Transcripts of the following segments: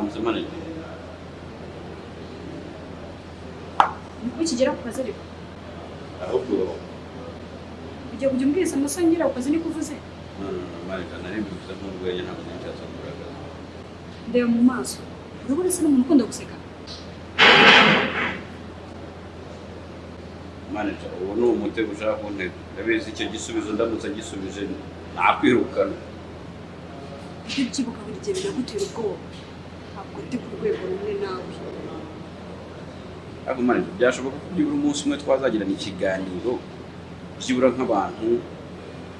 manager niko kigera ku kazi ariko? Ahubwo ujya kujya umbwiriza amasaha ngera ku kazi niko uvuze manager nari mbivuze nk'urwenya ntabwo nari nshatse kugaragaza. Ndeba mu maso. Urabona se n'umuntu ukunda guseka. Manager ubu ni umutego ushaka kuntega ndabizi icyo gisubizo ndamutse gisubije nakwirukana ujye ubyibuka buri gihe binagutera ubwoba. Ntabwo ndi ku rwego rumwe nawe ariko manager byashoboka ko byibura umunsi umwe twazagirana ikiganiro? Byibura nk'abantu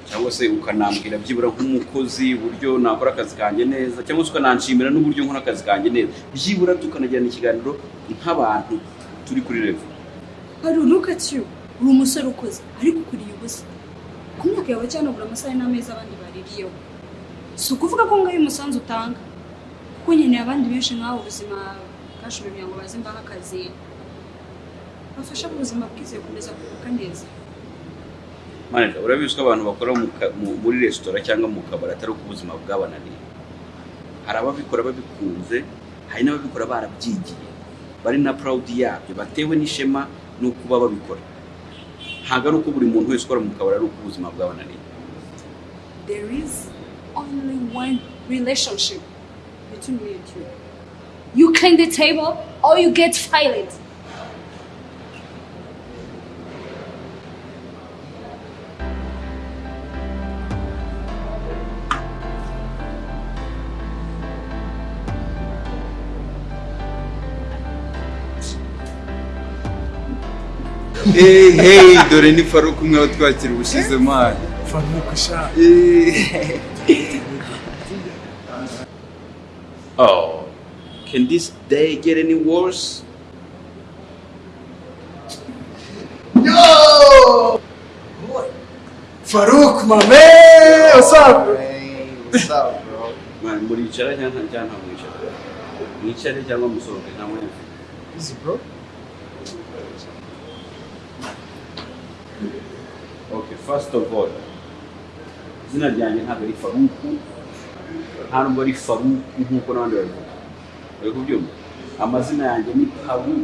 cyangwa se ukanambwira byibura nk'umukozi uburyo nakora akazi kanjye neza cyangwa se ukananshimira n'uburyo nkora akazi kanjye neza. Byibura tukanagirana ikiganiro nk'abantu turi kuri revo hari you uri umusore ukuze ariko ukuriye ubusa. Ku myaka yawe cyanagura amasaha n'ameza abandi baririyeho. Si ukuvuga ko ngayo umusanzu utanga? Kuko nkeneye abandi benshi nk'aho ubuzima bwashoboye ngo baze mbahe akazi bafasha mu buzima bwiza gukomeza kuguka neza. Manager urabizi ko abantu bakora muri resitora cyangwa mu kabari atari uko ubuzima bwabananiye hari ababikora babikunze hari n'ababikora barabyigiye. Bari na proud yabyo batewe n'ishema no kuba babikora. Ntabwo ari uko buri muntu wese ukora mu kabari ari uko ubuzima bwabananiye there is only one relationship me and you clean the table or you get fired. Hey hey dore ni faruku umwe watwakira ubushize mani faruku sha oh. Can this day get any worse? Faruku mame wasabu Man, muricara cyangwa nta- cyangwa nta mwicara mwicare cyangwa musohoke nta mwanya mfite easy bro. Okay, first of all, izina ryanjye ntabwo ari Faruku, nta nubwo ari Faruku nk'uko n'abandi babivuga. Uri kubyumva? Amazina yanjye ni Paru,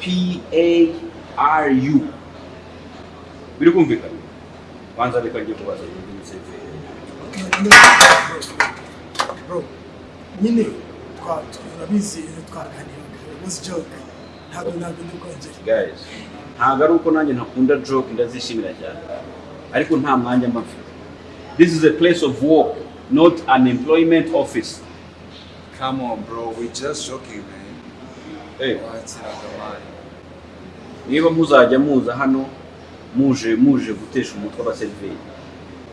P-A-R-U. Biri kumvikana? Banza reka njye kubaza biseveri. bro nyine turabizi twaganiraga was joke ntabwo ntabwo ndi Guys, ntabwo ari uko nanjye ntakunda joke ndazishimira cyane. Ariko nta mwanya mba mfite. This is a place of work, not an employment office. come on bro we just joking man. Hey. niba muzajya muza hano muje muje gutesha umutwe abaseriveri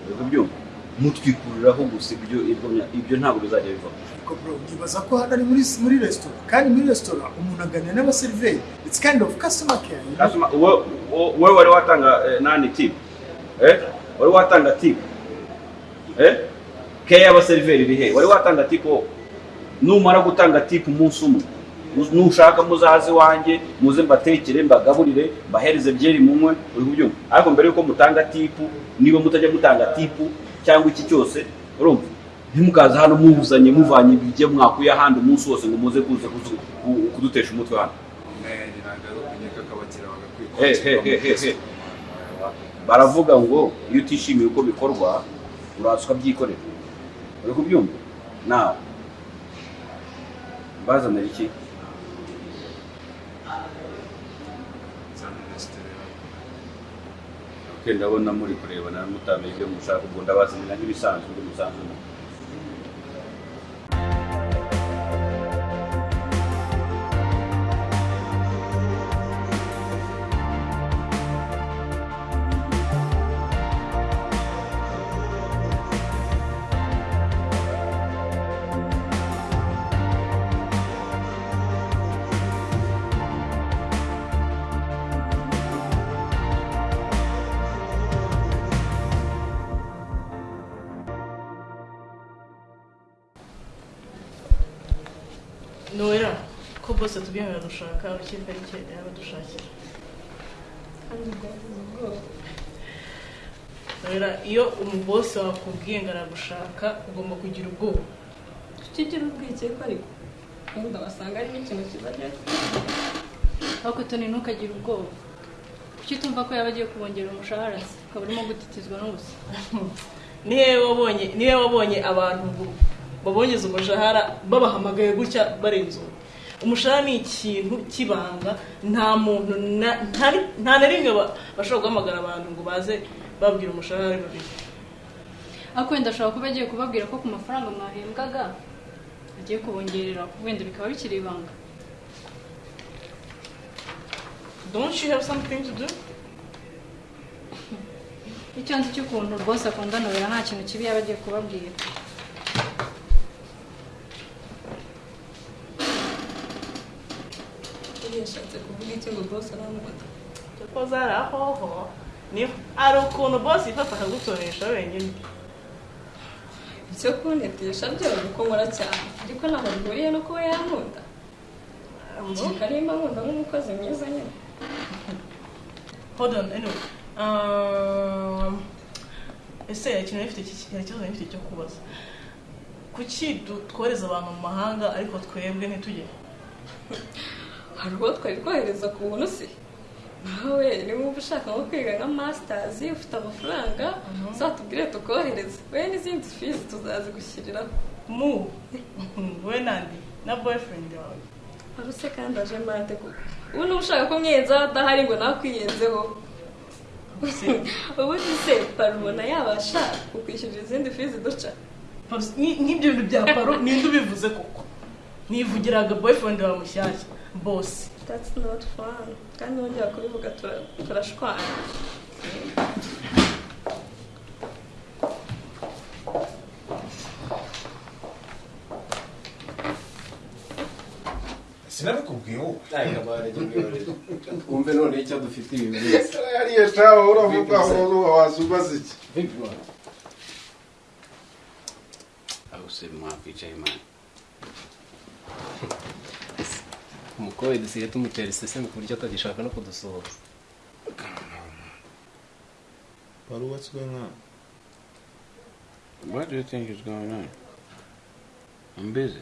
uri kubyumva mutwikuriraho gusa ibyo ibyo ntabwo bizajya bivamo ariko bro nibaza ko hano ari muri muri resitora kandi muri resitora umuntu aganira n'abaseriveri it's kind of customer care? Customer, wo- wo- wowe wari watanga eh, nani tip eh? Wari watanga tip eh? Keya y'abaseriveri iri he wari watanga tip wowe numara gutanga tip umunsi umwe nu- nushaka muzaze iwanjye muze mbatekere mbagaburire mbahereze byeri munywe uri kubyumva ariko mbere yuko mutanga tipu niba mutajya mutanga tipu cyangwa iki cyose urumva ntimukaza hano muzanye muvanye ibyo mwakuye ahandi umunsi wose ngo muze kuza kudutesha umutwe hano baravuga ngo iyo utishimiye uko bikorwa uraza ukabyikorera uri kubyumva nawe mbazanira iki ndabona muri kurebana mutamenye ibyo mushaka ubwo ndabazanira nk'ibisanzwe ibyo musanzwe nowera ko bose tubyemerera dushaka ikipe ari cyo yaba dushakira nowera iyo umubosi wakubwiye ngo aragushaka ugomba kugira ubwoba kigira urwikekwe ariko wenda wasanga ari n'ikintu kizajya ariko toni ntukagire ubwoba kuki utumva ko yaba agiye kubongerera umushahara se ukaba urimo gutitizwa n'ubusa ni we wabonye ni we wabonye abantu babongeze umushahara babahamagaye gutya barenze uwo umushahara ni ikintu cy'ibanga nta muntu nta- na rimwe ba- bashobora guhamagara abantu ngo baze babwira umushahara ari babiri. Ariko wenda ashobora kuba agiye kubabwira ko ku mafaranga mwahembwaga agiye kubongerera wenda bikaba bikiri ibanga. Don't you have something to do? Icyo nzi cy'ukuntu rwose akunda nobera nta kintu kibi yaba agiye kubabwira. Yashatse kuvuga iki ngo rwose aramukunda kuko zari ahoho hari ukuntu bosi yifata akagutoresha wenyine icyo kuntetesha byo uko nkora cyane ariko ntabwo bihuriye no kuba yankunda kereka nimba nkunda nk'umukozi mwiza nyine hold um, ese ikintu ikibazo nifite cyo kubaza kuki twohereza abantu mu mahanga ariko twebwe ntitujye hari uwo twari twohereza ku buntu se nawe niba wumva ushaka nko kwiga nka masitazi ufite amafaranga uzatubwire tukohereze we n'izindi fizi tuzazigushyiriraho mu. We nandi na boyfriend wawe wari use kandi aje mande kuko ubu niba ushaka ko mwiyenzaho adahari ngo nakwiyenzeho ubundi se parubona yabasha kukwishyurira izindi fizi duca nk'ibyo bintu bya paro ninde ubivuze koko. Nivugiraga boyfriend wawe mushyashya bosi that's not fun. Kandi wongera kubivuga tura- turashwana sinabikubwiye wowe twumve none icyo dufite ibi byose hariya shaho uravuga ngo waza ubaza iki aho se mwakwicaye mani umukobwa dusigaye tumutera iseseme ku buryo atagishaka no kudusohoza wari what's going on what do you think is going on I'm busy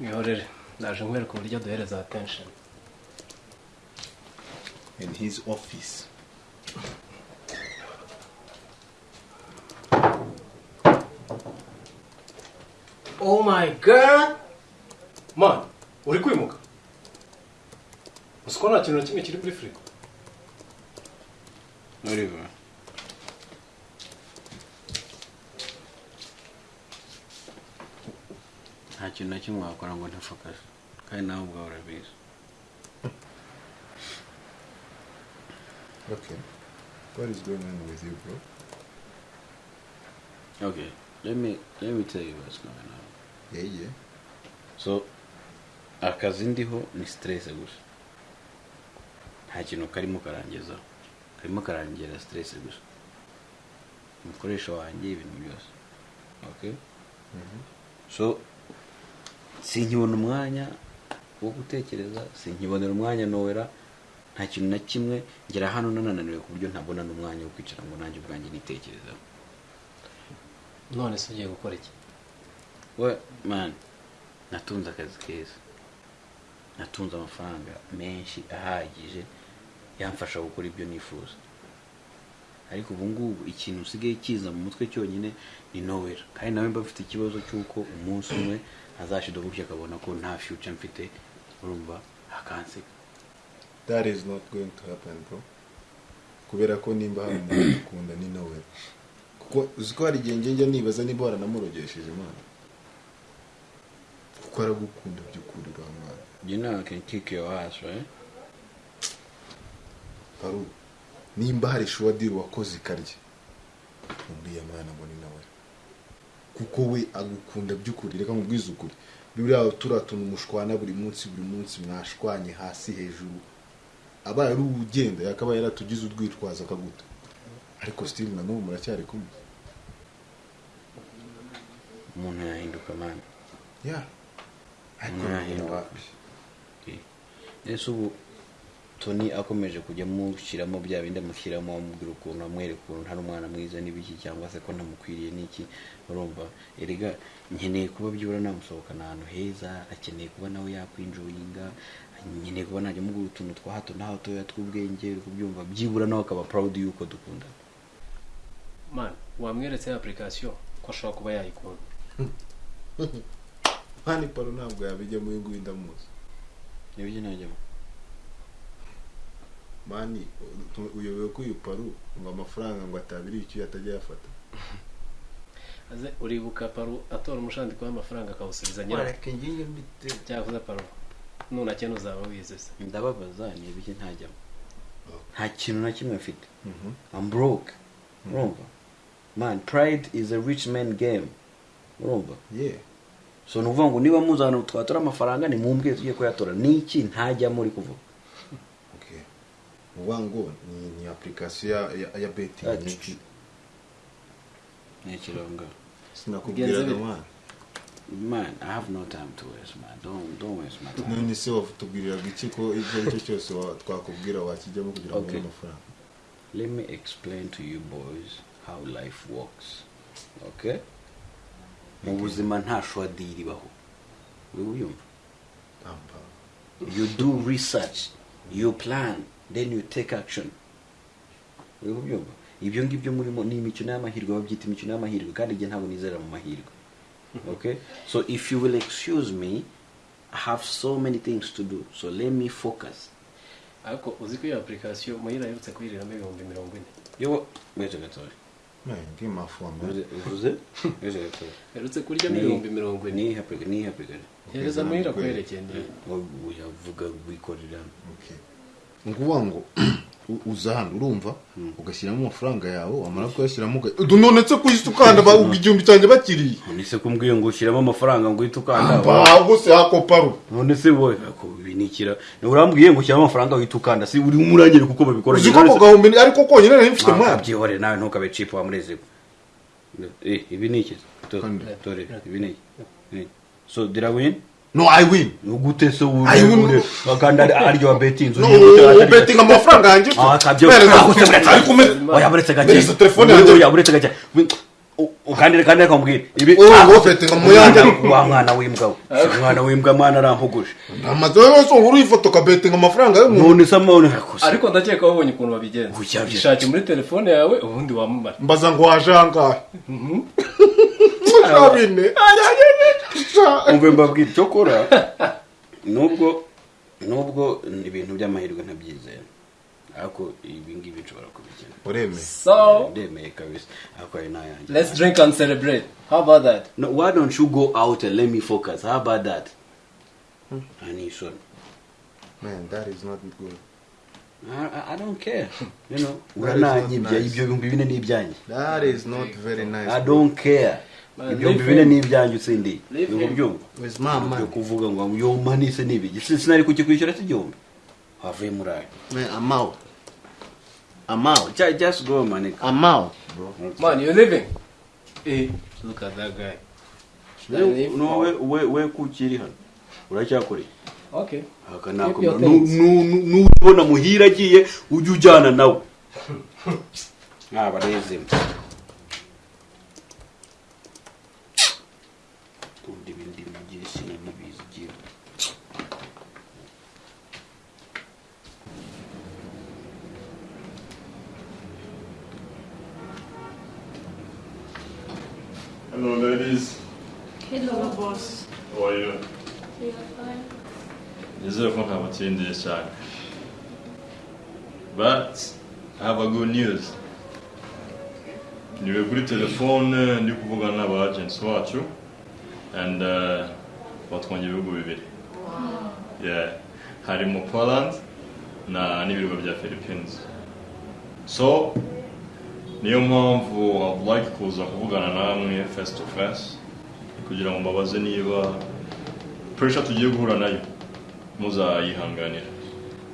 mwihorere ndaje nkwereka uburyo duhereza attention in his office. oh my god man uri kwimuka? Uzi ko nta kintu na kimwe kiri kuri firigo. Oliver nta kintu na kimwe wakora ngo ntafokase. Kandi nawe ubwawe urabizi. Okay what is going on with you bro? Okay let me let me tell you what's going on. Yeah yeah. So akazi ndiho ni stress gusa. Nta kintu karimo karangezaho karimo karangira stress gusa. Umukoresha wanjye ibintu byose. Okay so sinkibona umwanya wo gutekereza sinkibonera umwanya nowera nta kintu na kimwe ngera hano nanananiwe ku buryo ntabona n'umwanya wo kwicara ngo nanjye ubwanjye nitekerezaho none se ugiye gukora iki? We man natunze akazi keza. Natunze amafaranga menshi ahagije yamfasha gukora ibyo nifuza. Ariko ubu ngubu ikintu usigaye kiza mu mutwe cyonyine ni nowera kandi nawe mba mfite ikibazo cy'uko umunsi umwe azashida gutya akabona ko nta future mfite urumva akanseka that is not going to happen bro. Kubera ko nimba hari umuntu ukunda ni nawe kuko uzi ko hari igihe njya nibaza niba waranamurogesheje imana? Kuko aragukunda by'ukuri uriya mwana you know I can kick your ass right? Paru nimba hari shuwadiri wakoze ikarye? Uriya mwana ngo ni nawe. Kuko we agukunda by'ukuri reka nkubwize ukuri. Buriya turiya tuntu mushwana buri munsi buri munsi mwashwanye hasi hejuru. Abaye ari ugenda yakabaye yaratugize urwitwazo akaguta. Ariko sitiri na n'ubu muracyari kumwe. Umuntu yahinduka man. Ya ariko yahinduka. Ese ubu toni akomeje kujya amushyiramo bya bindi amushyiramo amubwira ukuntu amwereka ukuntu ntari umwana mwiza n'ibiki cyangwa se ko ntamukwiriye n'iki urumva. Erega nkeneye kuba byibura namusohokana ahantu heza akeneye kuba nawe yakwinjoyinga nkeneye kuba najya mugura utuntu twa hato na hatoya tw'ubwenge uri kubyumva byibura nawe akaba proud y'uko dukundana man wamweretse application ko ashobora kuba yayikunda. Mani paro ntabwo yabijyamo uyu nguyu ndamuzi ni byo najyamo mani tu- uyobewe ko uyu paru ngo amafaranga ngo atabiri icyo atajya yafata. Aze uribuka paru atora umushandiko w'amafaranga akawusubiza nyirawo. Ngiye mbite cyavuze paru. Nunakena uzaba wize se ndababaza ni ibiki ntajyamo nta kintu na kimwe mfite. I'm broke. Urumva? Man pride is a rich man game. Urumva? Ye so ni ukuvuga ngo niba muzana twatora amafaranga ni mumbwe tugiye kuyatora. Ni iki? Ntajyamo uri kuvuga. Okay uvuga ngo ni ni application ya nyinshi ni ikiranga sinakubwiraga Bigenze mani man i have no time to waste man. Don't don't waste my time. None se watubwiriraga iki ko icyo ari cyo cyose wa- twakubwira wakijyamo kugira ngo ubone Okay. amafaranga. Let me explain to you boys how life works. Okay mu buzima nta shwadiri ibaho uri uyumva you do research you plan then you take action. Uri kubyumva ibyo ngibyo murimo ni imikino y'amahirwe babyita imikino y'amahirwe kandi igihe ntabwo nizera mu mahirwe. Okay? So if you will excuse me i have so many things to do so let me focus. Ariko uzi ko iyo application muhira aherutse kuyiriramo ibihumbi mirongo ine? Yo weze gatoya Phone, man. uvuze uvuze weze gatoya aherutse kuryamo ibihumbi mirongo ine gari hereza muhira kwerekeye ndi uyavuga wikorera ukuvuga ngo uza hano urumva ugashyiramo amafaranga yawe wamara kuyashyiramo none se kuyise ukanda ba- igihumbi cyanjye bakiriye. None se kumbwiye ngo ushyiramo amafaranga ngo uhite ukanda baho se hako paru none se wowe binikira. Ni urambwiye ngo ushyiramo amafaranga uhite ukanda. Si uri umurangire kuko babikora uzi ko ako gahumbi ariko konyine nari mfite mwana byihorere nawe ntukabe cipu wamureze. Eh ibi ni iki? Dore ibi ni iki? Ni- so did I win? No i win. Ugute se I win. ure kandi aryo wa betinzi no ubetinga amafaranga yanjye se. Oya buretse gake Mwereza telefone yanjye. oya buretse gake kandi kandi reka mbwire ibi ngo betinga mu yanjye wa mwana w'imbwa we umwana w'imbwa mwana arampuguje amaze yose uri ifoto ukabetinga amafaranga y'umuntu none se amabone ariko ndakeka wabonye ukuntu babigenza ishake muri telefone yawe ubundi wamamara mbaza ngo waje ahangahe bine umve mbabwira icyo kora nubwo nubwo ibintu by'amahirwe ntabyizera. Ariko ibi ngibi nshobora kubikina. Uremeye. So ndemeye kabisa. Ariko ari n'ayanjye let's drink and celebrate. How about that? No, why don't you go out and let me focus? How about that? Anisho man that is not good. I, I- don't care. You know urananyibya nice. ibyo bihumbi bine ni ibyanjye that is not very nice I don't care. Man, ibihumbi leave bine him. ni ibyanjye utsindiye ni him. ubyumva with my yo man kuvuga ngo yo mani se n'ibiki Si- sinari kukikwishyura se igihumbi. Wavuye muri ayo. Out. Ju- just go man out. Man you're leaving. Eh. Look at that guy. No we we we kukiri hano. Uracyakoreye okay. Aka Keep nako your things. nubona muhira agiye ujye ujyana nawe. Ntabarezemo Hello, ladies. Hello. boss How are you? Nizere ko ntabatsindiye cyane. But I have a good news. You Niwe kuri telefone ndi kuvugana n'aba agents wacu and uh, batwongeye ibihugu bibiri. Yeah. Harimo Poland na n'ibirwa bya Philippines. So niyo mpamvu like kuza kuvugana namwe face to face kugira ngo mbabaze niba pressure tugiye guhura na yo muzayihanganira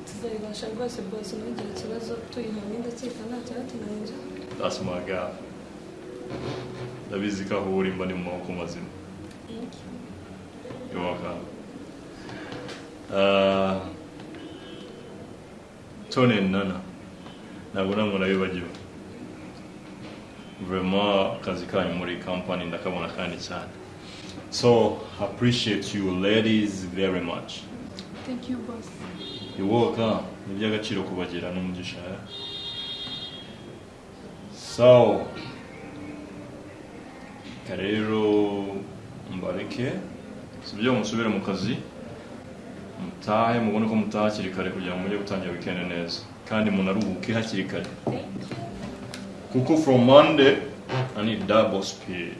tuzabibasha rwose bose ntugire ikibazo tuyihamye ndakeka nta cyatunanira that's my girl ndabizi ko aho uri mba ni mu maboko mazima. You're welcome. Uh, tone nana. Ntabwo namwe nabibagiwe. Vraiment akazi kanyu muri company ndakabona kandi cyane so appreciate you ladies very much. Thank you boss. Welcome ni iby'agaciro kubagira n'umugisha eh? so reka rero mbareke. Sibyo musubire mu kazi. Mutahe mubone ko mutaha hakiri kare kugira ngo mujye gutangira weekend neza. Kandi munaruhuke hakiri kare. Kuko from monday i need double speed.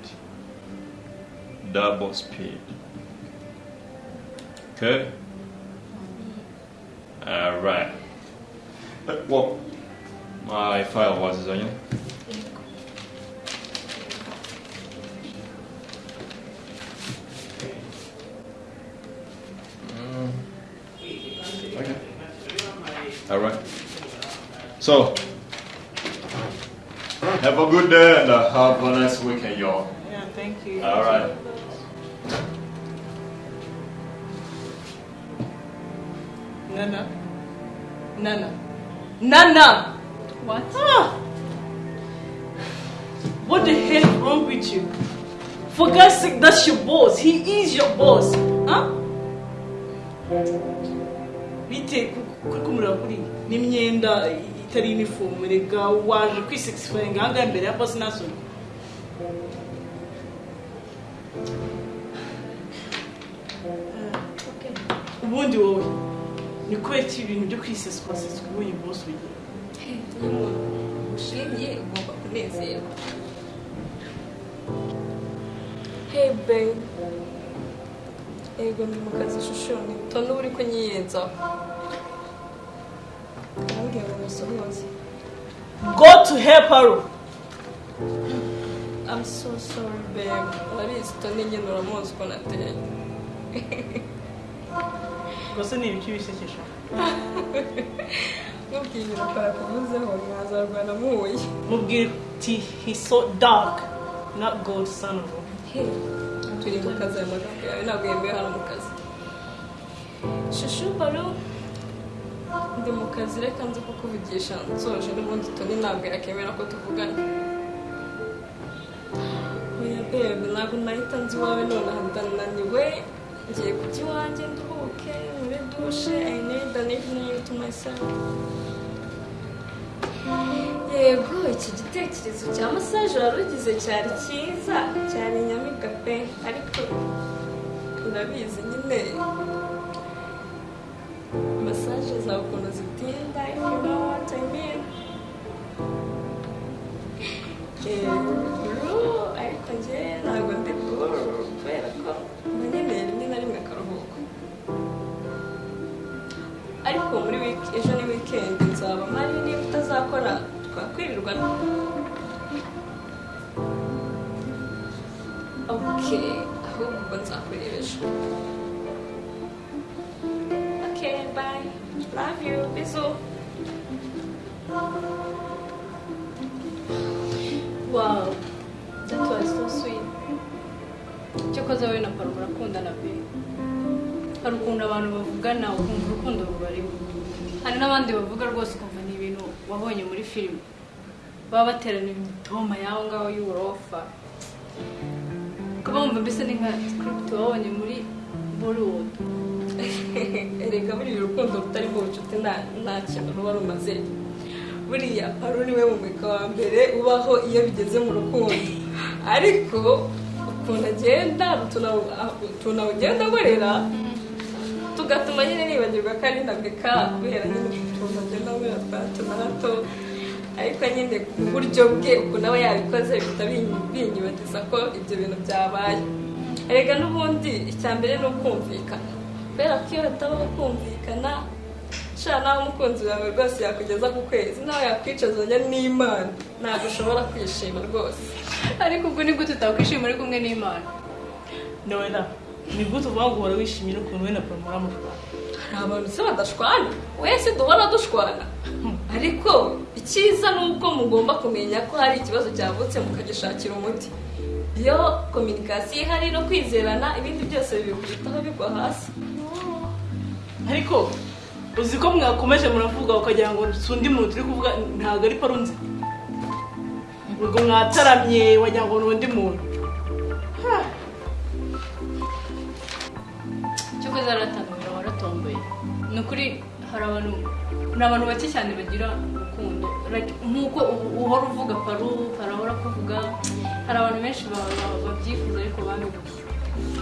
Double speed. Okay? All right Uh, well my file was izanye Okay. All right. So, have a good day and uh, have a nice weekend, y'all. Yeah, thank you. All right. Nana. Nana. Nana! what Ah! What the hell is wrong with you? For God's sake, that's your boss. He is your boss. Huh? Bite kuri kumureba kuri n'imyenda itari uniform rega waje kwisexifying ahangaha imbere ya boss nasoni ubundi wowe ni kubera iki ibintu byo kwiseswa ubonye boss bigira ushimye ugomba kunezerwa. Hey babe yego ndi mu kazi ishusho ni uba uri kunyiyenzaho go to help her. I'm so sorry babe. Tone nyine uramuzi uko nateye gusa ni ibiki bisekesha mubwiye ibintu atarakuvuzeho mwazarwana muhuye mubwire uti he's so dark. Not gold son of a Hey, turi mu kazi aya magambo yawe ntabwo yemewe hano mu kazi shushu baro ndi mu kazi reka nzi kukuvugisha nsoje n'ubundi toni ntabwo yakemera ko tuvugana oya bebe ntabwo nahita nzi iwawe nonaha ndananiwe ngiye kujya iwanjye nduhuke muri dushe i need an evening to yego iki gitekerezo cya masaje wari ugize cyari cyiza cyari inyamibwa pe ariko urabizi nyine masaje zawe ukuntu zitinda if you know what I mean Eh, bro, ariko njye ntabwo ndi buru kubera ko nkeneye rimwe na rimwe akaruhuko ariko muri wiki ejo ni wikendi nzaba mpari niba utazakora twakwirirwa ok ahubwo ubwo nzakureba ejo paro murakundana pe hari ukuntu abantu bavugana ukumva urukundo rubarimo hari n'abandi bavuga rwose ukumva ni ibintu wabonye muri filime baba baterana imitoma y'aho ngaho y'uburofa ukaba wumva mbese ni nka script wabonye muri bollywood. Erega buriya urukundo rutarimo ubucuti nta nta kintu ruba rumaze. Buriya paro ni we mumurika wa mbere ubaho iyo bigeze mu rukundo. Ariko ukuntu agenda utuntu ugenda agorera tugatuma nyine nibagirwa ko ari ndabika kubera nyine utuntu agenda agorera twa hato na hato ariko nyine ku buryo bwe ukuntu aba yabikoze bihita binyi- binyibagiza ko ibyo bintu byabaye. Erega n'ubundi icya mbere ni ukumvikana. Kubera ko iyo hatabaho kumvikana sha nawe umukunzi wawe rwose yakugeza ku kwezi. Nawe yakwicazanya n'imana. Ntabwo ushobora kwishima rwose. Ariko ubwo ni gute utakwishima uri kumwe n'imana? Nowela ni gute uvuga ngo uhora wishimye n'ukuntu we na poro muramutwara hari abantu se badashwana? Wese duhora dushwana. Ariko icyiza ni uko mugomba kumenya ko hari ikibazo cyavutse mukagishakira umuti. Iyo kominikasiyo ihari no kwizerana ibindi byose bibikubitaho bigwa hasi. Ariko uzi ko mwakomeje muravuga ukagira ngo undi muntu turi kuvuga ntabwo ari parunzi ubwo mwataramye wagira ngo ni undi muntu Ha. cyokoze aratangamira waratomboye ni ukuri hari abantu ni abantu bake cyane bagira urukundo nk'uko uhora uvuga paru parahora kuvuga hari abantu benshi ba- ba- babyifuza ariko babibuze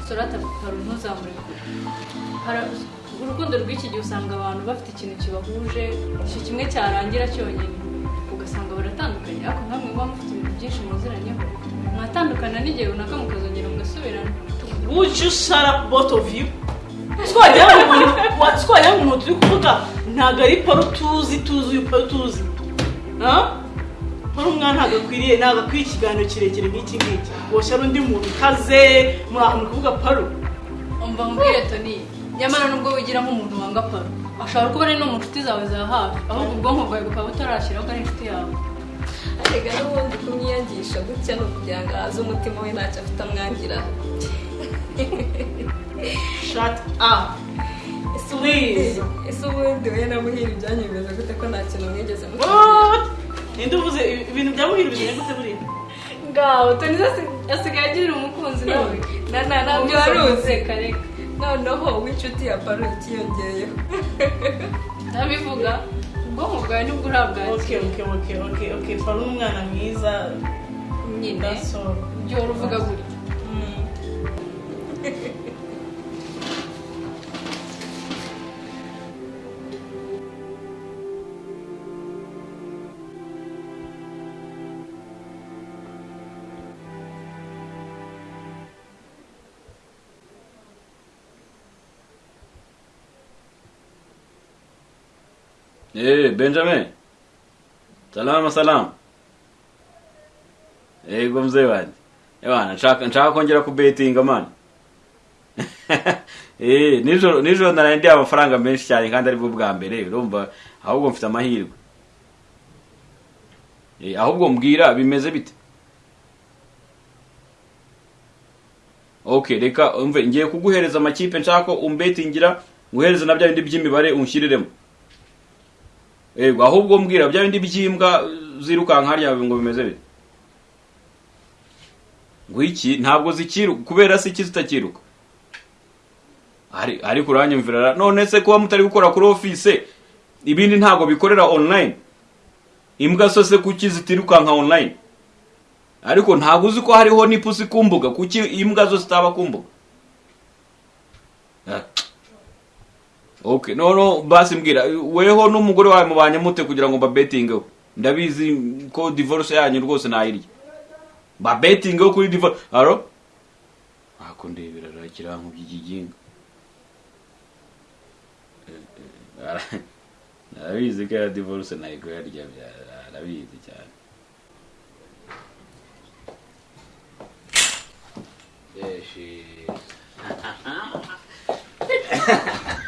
sorata paru ntuzamure kure urukundo rw'iki gihe usanga abantu bafite ikintu kibahuje icyo kimwe cyarangira cyonyine. Ugasanga baratandukanye. Ariko nkamwe muba mufite ibintu byinshi muziranyeho mwatandukana n'igihe runaka mukazongera mugasubirana. Would you shut up both of you? Twajya ngo umuntu turi kuvuga ntabwo ari paru tuzi tuzi uyu paru tuzi. Ha? paru umwana ntabwo akwiriye ntabwo akwiye ikiganiro kirekire nk'iki ngiki woshya ari undi muntu kaze muri ahantu kuvuga paru umva nkubwire toni nyamara nubwo wigira nk'umuntu wanga paro ashobora kuba ari no mu nshuti zawe za hafi ahubwo ubwonko bwawe bukaba butarashyiraho ko ari inshuti yawe. Arega n'ubundi kumwiyangisha gutya ni ukugira ngo ahaze umutima we ntacyo afite amwangira. Shut up. Ese ubundi Please. ese ubundi we na muhire ibyanyu bimeze gute ko nta kintu mwigeze ninde uvuze ibintu bya muhire bimeze gute buriya? Ngaho toni asigaye agira umukunzi nawe. Na na ntabyo wari uzi. kareka noneho w'inshuti ya paro ikiyongeyeho ndabivuga. Ubwonko bwawe ni bwo urabwakira okay okay okay okay paru ni umwana mwiza. Nyine. Wari uvuga gutya. Eh, Benjamin. Salama salama. Yego mzee wanjye. Ewana, nshaka nshaka kongera kubetinga man. eh, nijoro nijoro naraye ndi amafaranga menshi cyane kandi ari bwo bwa mbere urumva ahubwo mfite amahirwe. Eh, ahubwo mbwira bimeze bite? Okay, reka umve ngiye kuguhereza amakipe nshaka umbetingira nguhereza na bya bindi by'imibare unshyiriremo. Ego ahubwo mbwira bya bindi by'imbwa zirukanka harya ngo bimeze bite? Ngo iki? Ntabwo zikiruka kubera se iki zitakiruka. Ari ariko uranyumvira ra- none se kuba mutari gukora kuri office ibindi ntabwo bikorera online? Imbwa zo se kuki zitirukanka online? Ariko ntabwo uzi ko hariho n'ipusi ku mbuga kuki imbwa zo zitaba ku mbuga? Ah. Okay, no no basi mbwira weho n'umugore wawe mubanye mute kugira ngo babetingeho ndabizi ko divorce yanyu rwose nayirya. Babetingeho kuri divorce? Aro ako ndebera rakira mu by'igiginga Eh, eh, ara- arabizi ko ya divorce nayiko yarya arabizi cyane. Yeshi.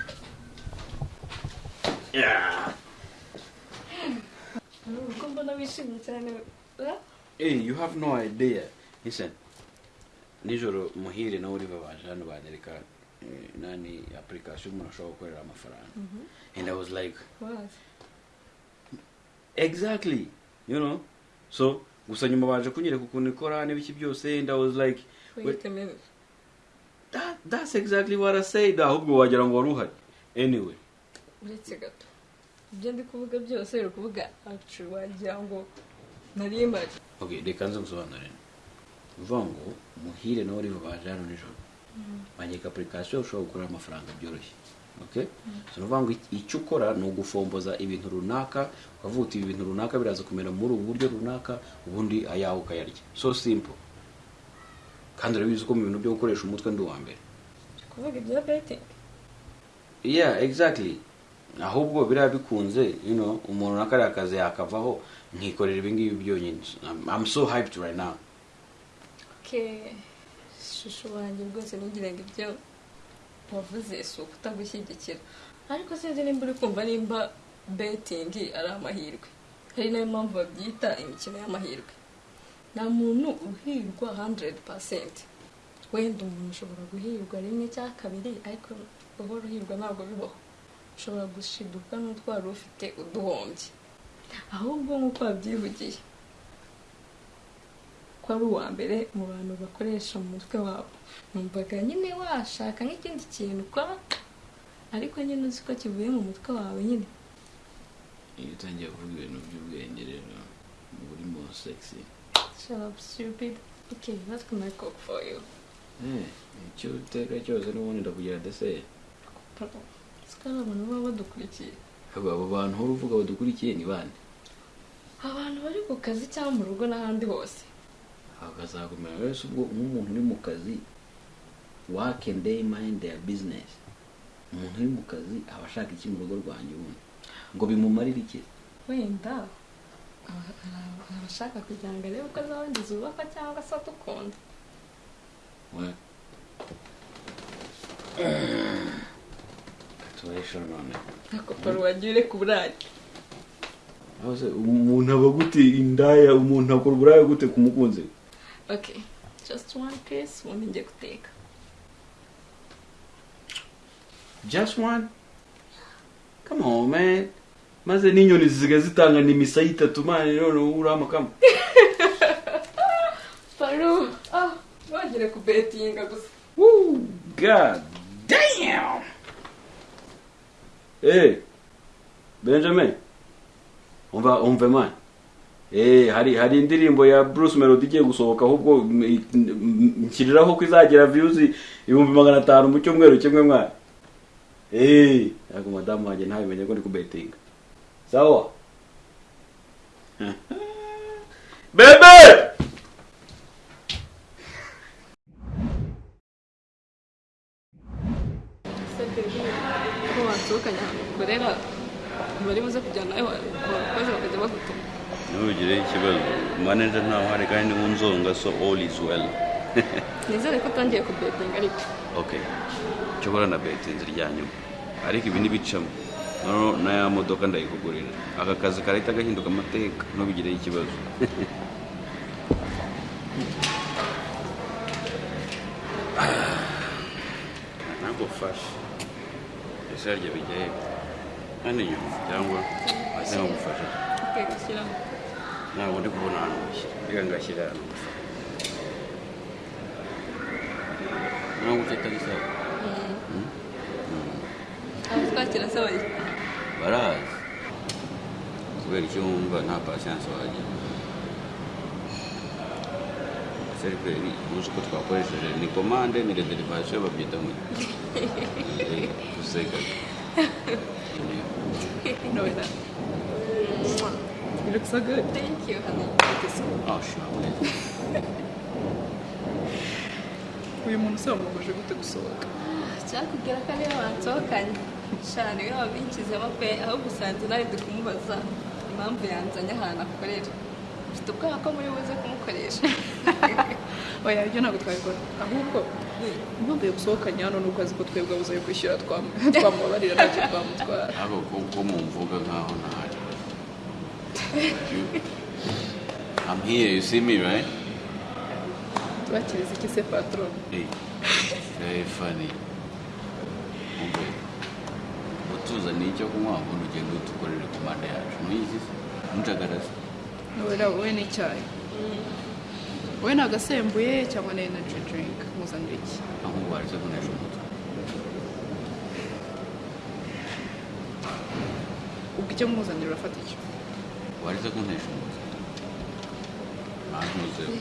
Yeah. uko mbona wishimye cyane? Hey, you have no idea. Listen. Nijoro muhire na Oliver baje hano banyereka eh, nani application umuntu ashobora gukorera amafaranga. And I was like, What? exactly. You know? So, gusa nyuma baje kunyereka ukuntu ikora n'ibiki byose and I was like, wait a minute that, that's exactly what I said. Ahubwo wagira ngo wari uhari. Anyway. Uretse gato ibyo ndi kuvuga byose uri kuvuga acu wagira ngo nari mpari Okay, reka nze ngusobanurire. Uvuga ngo muhire na Oliver baje hano nijoro. banyereka application ushobora gukorera amafaranga byoroshye ni ukuvuga ngo icyo ukora ni ugufomboza ibintu runaka ukavuga uti ibi bintu runaka biraza kumera muri ubu buryo runaka ubundi ayawe ukayarya so simple. Kandi urabizi ko mu bintu byo gukoresha umutwe ndi uwa mbere kuvuga ibya betingi yeah exactly. Ahubwo biriya bikunze umuntu na kariya kazi yakavaho nkikorera ibi ngibi byonyine. I'm, so hyped right now. Shusho wanjye rwose ntugira ngo ibyo wavuze si ukutagushyigikira. Ariko sinzi nimba uri kumva nimba betingi ari amahirwe. Hari na yo mpamvu babyita imikino y'amahirwe. Nta muntu uhirwa 100% wenda umuntu ushobora guhirwa rimwe cyangwa kabiri ariko uhora uhirwa ntabwo bibaho. Ushobora gushiduka n'utwo wari ufite uduhombye ahubwo nk'uko wabyivugiye ko ari uwa mbere mu bantu bakoresha mu mutwe wabo. Numvaga nyine washaka nk'ikindi kintu ukora ariko nyine uzi ko kivuye mu mutwe wawe nyine. Iyo utangiye kuvuga ibintu by'ubwenge rero uba urimo sexy. Shut up stupid. Okay what can I cook for you. Eh, icyo uteka cyose n'ubundi ndakugira deseri sikari abantu baba badukurikiye. Abo abo bantu uhora uvuga badukurikiye ni bande abantu bari ku kazi cyangwa mu rugo n'ahandi hose. Bakazakumenya wese ubwo nk'umuntu uri mu kazi and day mind their business. Umuntu uri mu kazi aba ashaka iki mu rugo rwanjye ubundi? Ngo bimumarire iki? Wenda aba- aba- abashaka kugira ngo arebe uko z'abandi zubakwa cyangwa se adukunda. we tubahisha none ntabwo paru wagiye ureka se umuntu aba gute indaya umuntu akora uburaya gute ku mukunzi. We okay just one piece ubundi ngiye guteka just one? Come on man. Maze n'inyoni zisigaye zitanga n'imisaya itatu mani none ubu uriho amakama paru ah wagire kubetinga gusa Woo, god damn! Hey benjamin umva umve man Eh, hari hari indirimbo ya Bruce Melody igiye gusohoka ahubwo nshyiriraho ko izagira views ibihumbi magana atanu mu cyumweru kimwe mwana Eh, ariko madamu wanjye ntabimenye ko ndi kubetinga sawa? Bebe ese baby ko ahantu ukorera bari buze kujyana nawe abakozi bakajya bagutuma ntugire ikibazo manager ntawe uhari kandi wunzonga so all is well. nizere ko utangiye kubetinga ariko okay. nshobora na betinzi rya nyuma ariko ibi ntibicamo noneho na ya modoka ndayikugurira aka kazi karahita gahinduka amateka ntubigireho ikibazo nagufashe ese harya bijya he kandi inyuma cyangwa okay gashyiramo ntabwo ndi kubona ahantu gushyira reka ngashyira ahantu ntabwo ufite agisaba abo twakira bari barazi kubera icyo wumva nta pasiyanse wagira seriveri uzi ko twakoresheje ni komande ni rederivasiyo babyita ngo gusega no that you look so good. Thank you honey. Oh sure uyu muntu se wamubuje gute gusohoka cyakubwira ko ariyo wansohokanye shana iyo wabinshizemo pe ahubwo usanze nawe ndi kumubaza impamvu yanzanye ahantu akorera mfite ubwoba ko muri buze kumukoresha oya ibyo ntabwo twabikora ahubwo impamvu yagusohokanye hano ni uko azi ko twebwe abuze yo kwishyura twam- twamubabarira ntacyo twamutwara ariko ko ko mumvuga nkaho ntahari I'm here, you see me, right? tubakiriza iki se patron Hey, very funny. Umve, utuzaniye icyo kunywa ubundi ugenda udukorere ku manda yacu ntuyizi se ntucagaraze wera wowe n'icyayi wowe ni agasembuye cyangwa ni energy drink muzanira iki ahubwo waretse kunesha umutwe ubwo icyo muzanira urafata icyo waretse kunesha umutwe ntantuzeho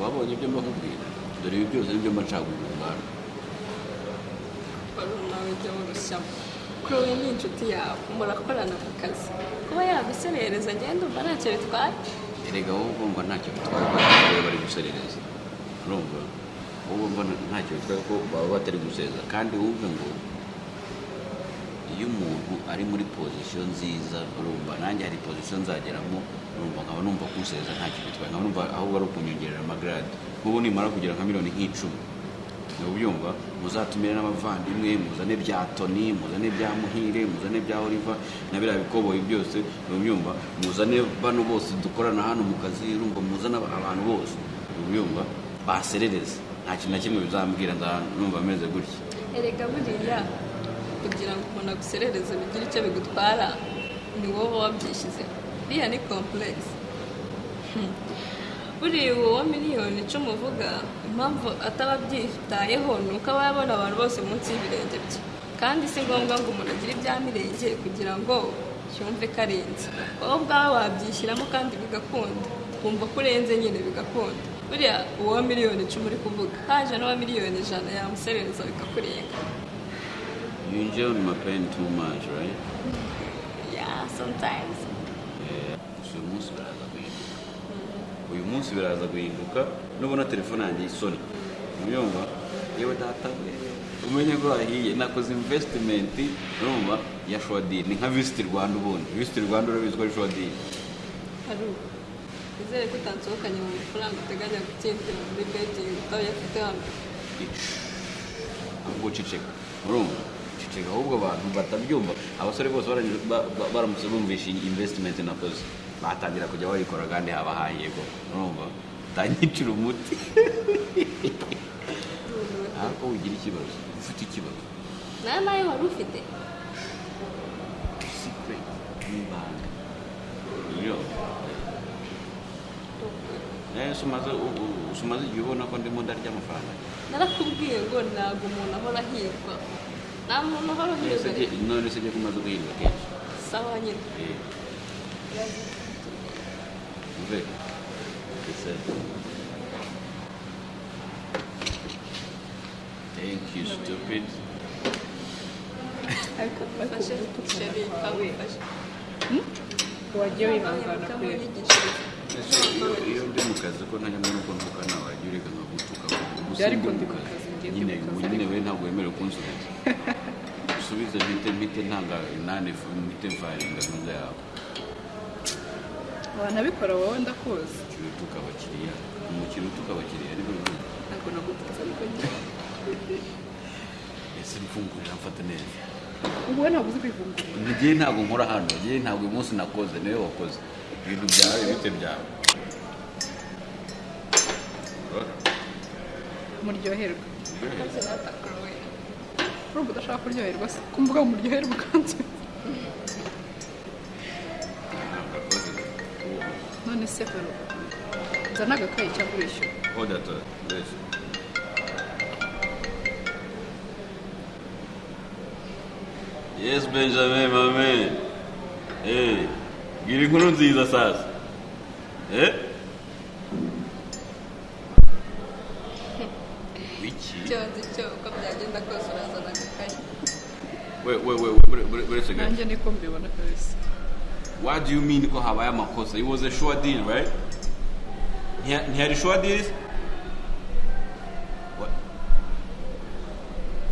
wabonye ibyo mbakubwira? Dore ibi byose ni byo mba nshaka kugurana wari nawe ujya wurushyamo kuri wowe ni inshuti yawe. Murakorana ku kazi. Kuba yaguserereza ngenda umva ntacyo bitwaye. Erega wowe ugomba ntacyo bitwaye ko abagore bari guserereza urumva wowe ugomba ntacyo bitwaye ko baba batari guseza kandi wumve ngo iyo umuntu ari muri pozisiyo nziza urumva nanjye hari pozisiyo nzageramo urumva nkaba numva kumuseza ntacyo bitwaye nkaba numva ahubwo ari ukunyongerera amagarade nk'ubu nimara kugera nka miliyoni nk'icumi ni ubyumva muzatumire n'abavandimwe muzane bya toni muzane bya muhire muzane bya oliva na biriya bikoboyi byose ni ubyumva? Muzane bano bose dukorana hano mu kazi urumva muzane abantu bose. Ni ubyumva? Baserereze. Nta kintu na kimwe bizambwira numva ameze gutya. Erega buriya kugira ngo umuntu aguserereze bigire icyo bigutwara ni wowe wabyishyize. Biriya ni kompuregisi buriya uwo wa miliyoni icumi uvuga impamvu ataba abyitayeho ni uko aba yabona abantu bose munsi y'ibirenge bye. Kandi si ngombwa ngo umuntu agire ibya mirenge kugira ngo yumve ko arenze. Wowe ubwawe wabyishyiramo kandi bigakunda. Wumva ko urenze nyine bigakunda. Buriya uwo wa miliyoni icumi uri kuvuga haje n'uwa miliyoni ijana yamuserereza bikakurenga. You enjoy my pain too much, right? yeah sometimes. Eh, gusa uyu munsi biraza guhinduka uyu munsi biraza guhinduka nubona telefone yanjye isoni urumva yewe data umenye ko wahiye. Nakoze investment urumva? Ya shodiri ni nka visit rwanda ubundi. Visit rwanda urabizi ko ari ubu nizere ko utansohokanye mu mafaranga uteganya gutsindira muri betingi utayafite hano ahubwo ceceka urumva? Ceceka ahubwo abantu batabyumva. Abasore bose baramutse bumvisha iyi investment nakoze. Batangira kujya bayikora kandi haba hahiyego. Urumva? Utanyicira umuti. Ariko ugira ikibazo. Ufite ikibazo? Nawe nawe wari ufite? Secret n'ibanga iyo Eh, sumaze u- u- sumaze igihe ubona ko ndimo ndarya amafaranga? Narakubwiye ngo ntabwo umuntu ahora ahirwa. Nta muntu ahora ahirwa. None se ugiye kumaze guhirwa kenshi? Sawa nyine Eh, mve ese thank you stupid kubera kamunyigishirize Ese iyo- ndi mu kazi ko ntajya mbona uko ntuka nawe wajya ureka nkagutuka gusa Byari ndi mu kazi. nyine nyine ariko- we ntabwo wemerewe kunsubiza usubize mpite mpite ntanga inani mpite ntuza yawe wanabikora wowe ndakuzi. Umukiriya utuka abakiriya. Umukiriya utuka abakiriya ariko bivuga ntabwo nagutuka ariko njye. Ese mfungurira mfata neza? Wowe ntabwo uzi kwivungurira ngiye ntabwo nkora hano. Ngiye ntabwo uyu munsi nakoze. Niwe wakoze. Ibintu byawe bite byawe? Muryoherwa urumva udashaka kuryoherwa se? Kumvuga ngo muryoherwa ukanze hano nzana agakayi cyangwa urishyura Order to this. Yes, Benjamin, man. Hey, gira inkuru nziza sasa. Eh? Wiki. icyo nzi cyo uko byagenda kose urazana agakayi wait, wait, wait, wait a second. nanjye niko mbibona kabisa What do you mean ko habaye amakosa? It was a sure deal, right? Ntihari sure deal? What?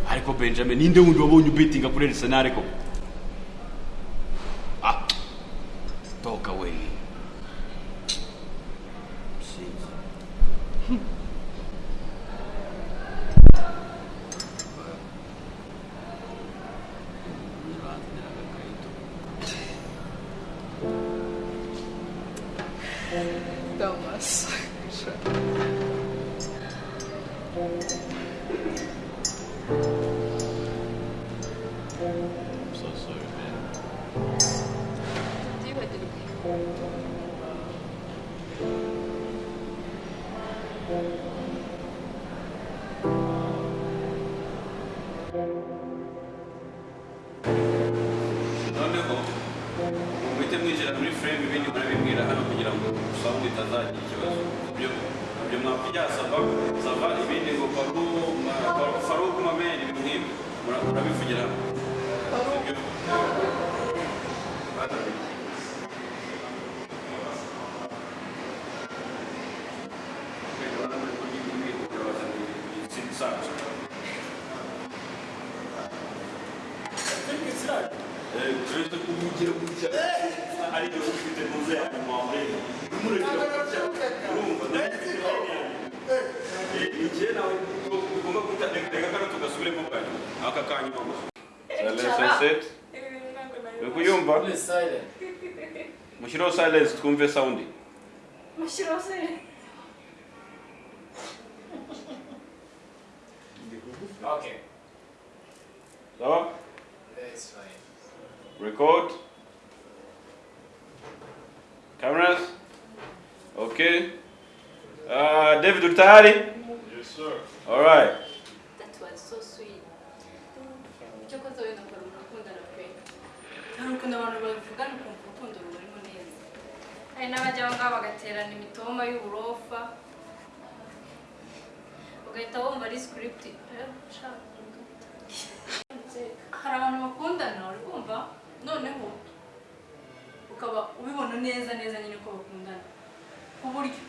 Ariko Benjamin, ninde wundi wabonye ubetinga kuri Arsenal ko? Noneho muhite mwinjira muri frame ibindi murabibwira hano kugira ngo sound itazagira ikibazo. Ibyo mwakujya sava sava ibindi ngo faruku mameni ibintu nk'ibyo mura- murabivugira hano Ibyo- Eh, turetse kuvugira gutya ari byo ufite muze ya mwambe umurekera gutya urumva ndahise ni igihe nawe ugomba guta reka kano tugasubiremo bwa nyuma aka kanyuma gusa silence uri kuyumva mushyiraho silence twumve sound. Mushyiraho se Okay. sawa? Record. Cameras. Okay. Uh, david uri tayari Yes, sir. alright that was so sweet icyo koze wenda ukora urukundo pe hari ukuntu abantu bavugana ukumva urukundo rubarimo neza. Hari n'abajya aho ngaho bagaterana imitoma y'uburofa ugahita wumva ari script. Eh, hari abantu bakundana uri kumva? Noneho ukaba ubibona neza neza nyine ko bakundana. Ku buryo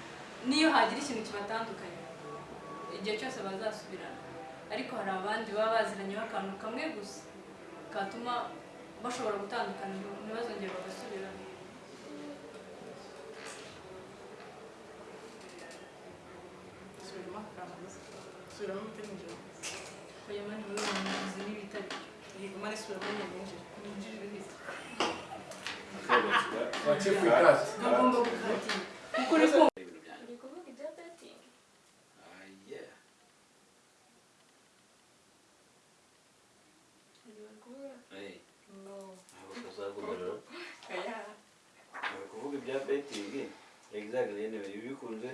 niyo hagira ikintu kibatandukanye igihe cyose bazasubirana. Ariko hari abandi baba baziranyeho akantu kamwe gusa katuma bashobora gutandukana ntibazongere bagasubirana subiramo utari nijoro oya mani muri uwo muzi n'ibitari yego mani subiramo nyine ninjira ninjira ibihita wacye ku ikati ngomba gukatira kuko niko exactly anyway ibi bikunze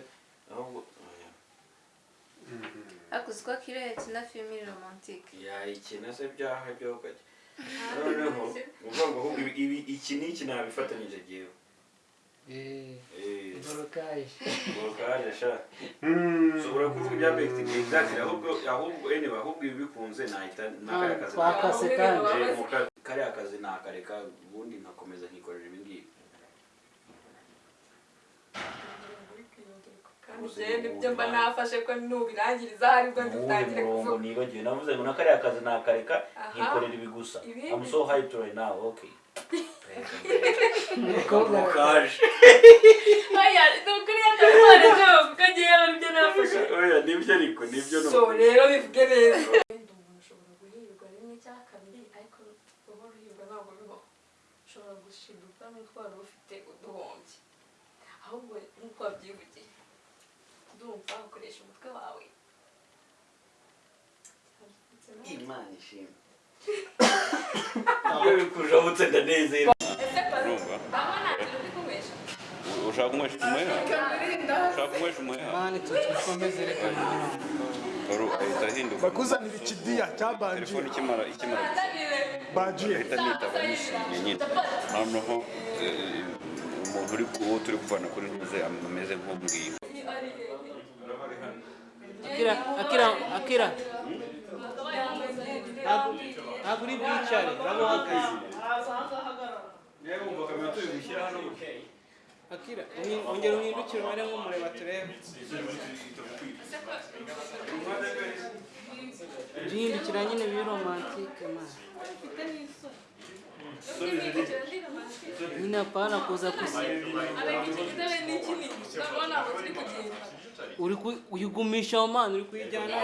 ahubwo oya. ariko uzi ko akiriya yakina filime iri romantike yayikina se byaha byo kajya noneho ni ukuvuga ngo ahubwo ibi- iki n'iki nabifatanyije jyewe Eh, Borokaje. Borokaje sha ushobora kuvuga ibya betting exactly ahubwo ahubwo anyway ahubwo ibi bikunze nahita nakariya kazi Twakase kandi. Eh, mu ka- kariya kazi nakareka ubundi nkakomeza nkikorera njyewe ni byo mba nafashe ko nubirangiriza ari bwo dutangire kuvuga. nibagiwe? Navuze ngo na kariya kazi nakareka nkikorera ibi gusa. I'm so hyped right now okay. Umukobwa Borokaje aya ni ukuri yatamwana byo kuko ngewe ari byo nafashe. Oya ni byo ariko ni byo ni so rero bivuge neza. Ushobora guhirwa rimwe cyangwa kabiri ariko uba uhirwa ntabwo bibaho ushobora gushiduka n'uko wari ufite uduhombye. Ahubwo nk'uko wabyivugiye ndumva ukoresha umutwe wawe imana ishimwe iyo bikujabutse ndanezerwa ese kwa urumva aho nta kintu uri kunywesha ushaka kunywesha umuheha ushaka kunywesha umuheha mani tukomeze reka Toru ahita ahinduka bakuzanira ikidiya cya banji telefone ikimara ikimara bajiye ahita nitaba nishimye nyine noneho eh, umuntu uri uwo turi kuvana kuri ntuze ameze nk'ubwiye akira akira akira. Ntabwo uri bwicare uraba uhagaze akira uhi- ongera uhindukire umare nk'umureba turebe. Uhindukira nyine biri romantike mani nyine apana kuza kusi uri ku- uyigumisha mani uri kuyijyana.